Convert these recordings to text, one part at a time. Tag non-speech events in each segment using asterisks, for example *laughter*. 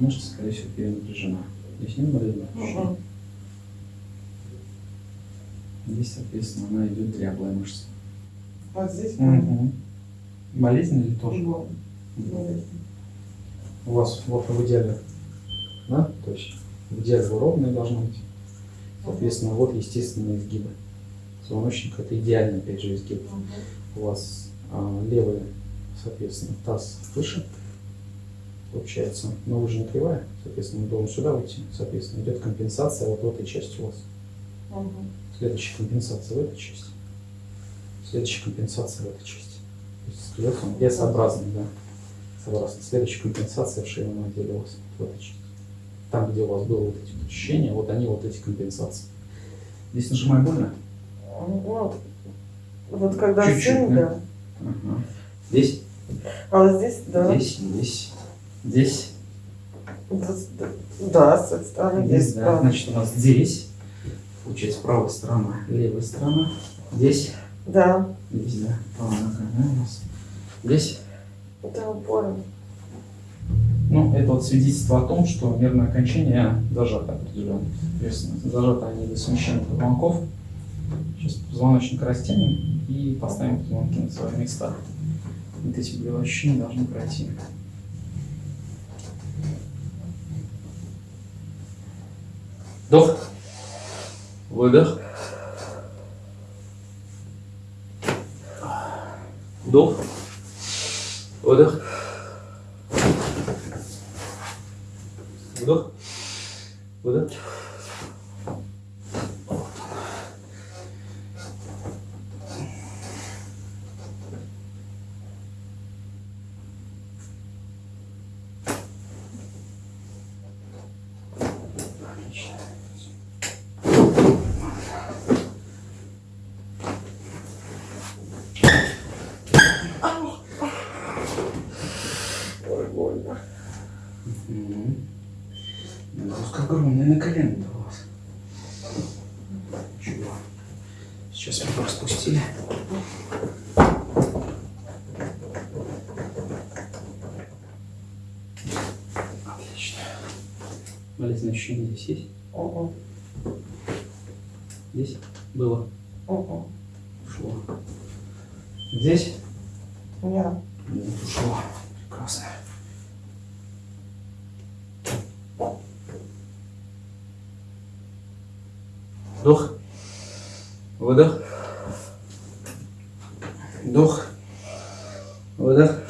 мышца, скорее всего, перенапряжена. Здесь не болит? Угу. Здесь, соответственно, она идет дряблая мышца. Вот здесь Угу. Болезнь или тоже? Болезнь. У вас вот в идеале, да? То есть в идеале ровная должна быть. Соответственно, вот естественные изгибы. Позвоночник это идеальный, опять же, изгиб. У вас а, левый, соответственно, таз выше получается, но вы же не кривая, соответственно, мы должны сюда выйти, соответственно, идет компенсация вот в этой части у вас. Мгм. Следующая компенсация в этой части. Следующая компенсация в этой части. То есть скелет он S-образный, да. Согласно. Следующая компенсация в шейном отделе у вас в этой части. Там, где у вас было вот эти ощущения, вот они вот эти компенсации. Здесь нажимай больно? Ну, вот когда Чуть-чуть, да? да. Ага. Здесь, А вот здесь, да. здесь, здесь, здесь. Да, с этой стороны Здесь, здесь, да. да. Значит, у нас здесь, получается, правая сторона, левая сторона. Здесь, Да, здесь, да, нога, да, у нас. Здесь. да, понял. Ну, это вот свидетельство о том, что нервное окончание зажато определенно. Зажато они до смещения позвонков. Сейчас позвоночник растянем и поставим позвонки на свои места. Вот эти болевые ощущения должны пройти. Вдох. Выдох. Вдох. Выдох. Вдох. Выдох. Нагрузка огромная на колено у вас. Чего? Сейчас мы распустили. Отлично. Болезненное ощущение здесь есть? Ого, Здесь было? ого. Ушло. Здесь? Нет, ушло. Прекрасно. Вдох. Выдох. Вдох. Выдох.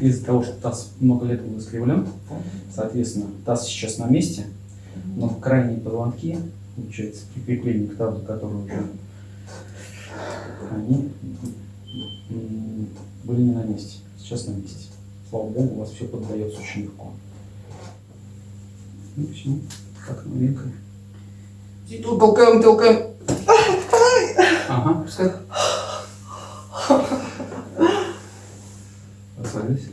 Из-за того, что таз много лет был искривлен, соответственно, таз сейчас на месте, но крайние позвонки, получается, прикрепление к тазу, которые уже они были не на месте, сейчас на месте. Слава Богу, у вас все поддается очень легко. Ну все, как новенькое. Тут толкаем, толкаем. Ага, пускай. Расслабились.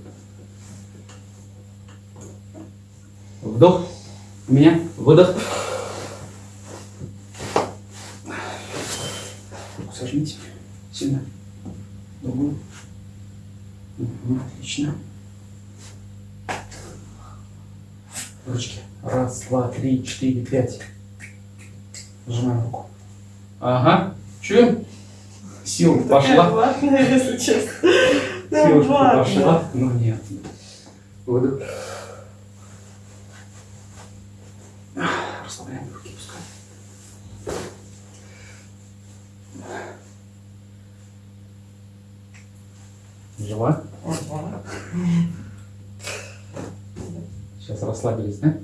Вдох. У меня. Выдох. Руку сожмите. Сильно. Другую. Мгм, отлично. Ручки. Раз, два, три, четыре, пять. Сжимаем руку. Ага. Чуем? Сила пошла. ватная, если честно. Ватная. пошла. Ну нет. Выдох. Расслабляем руки, пускай. Жива? Сейчас расслабились, да?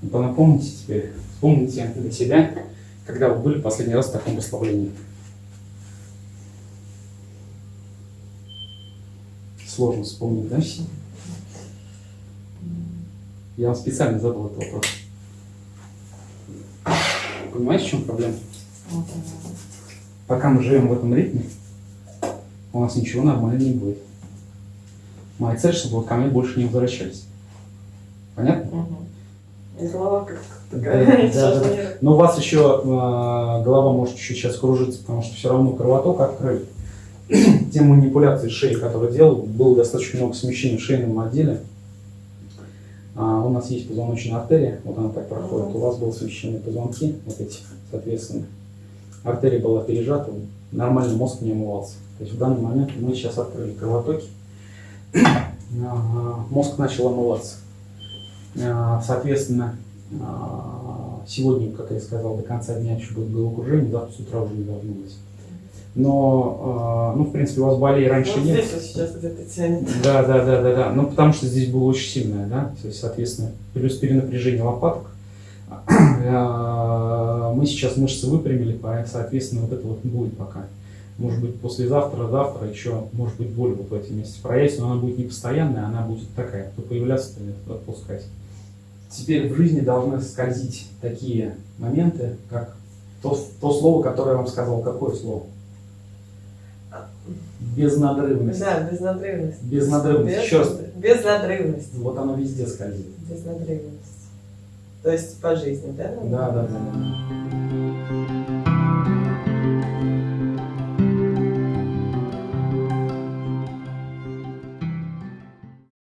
Ну, то напомните теперь, вспомните для себя, когда вы были последний раз в таком расслаблении. Сложно вспомнить, да? Я вам специально задал этот вопрос. Понимаете, в чем проблема? Пока мы живем в этом ритме, у нас ничего нормально не будет. Моя цель, чтобы вы ко мне больше не возвращались. Понятно? Мгм. И голова как Да, такая. да, *laughs* да. не- Но у вас еще э, голова может чуть сейчас кружиться, потому что все равно кровоток открыт. *clears throat* Те манипуляции шеи, которые делал, было достаточно много смещений в шейном отделе. А, у нас есть позвоночная артерия, вот она так проходит. Мгм. У вас было смещение позвонки, вот эти, соответственно. Артерия была пережата, нормально мозг не омывался. То есть в данный момент мы сейчас открыли кровотоки, *clears throat* А, мозг начал омываться. А, Соответственно, а, сегодня, как я сказал, до конца дня еще будет головокружение, завтра с утра уже не должно быть. Но, ну, в принципе, у вас болей раньше Вот нет. здесь вот сейчас где-то тянет. Да, да, да, да, да. Ну, потому что здесь было очень сильное, да, то есть, соответственно, плюс перенапряжение лопаток. *clears throat* Мы сейчас мышцы выпрямили, соответственно, вот это вот будет пока. Может быть, послезавтра, завтра еще, может быть, боль вот в этом месте проявится, но она будет не постоянная, она будет такая, то появляться, то отпускать. Теперь в жизни должны скользить такие моменты, как то, то слово, которое я вам сказал. Какое слово? Безнадрывность. Да, безнадрывность. Безнадрывность. Без- Еще раз. Безнадрывность. Вот оно везде скользит. Безнадрывность. То есть по жизни, да? Да, да, да.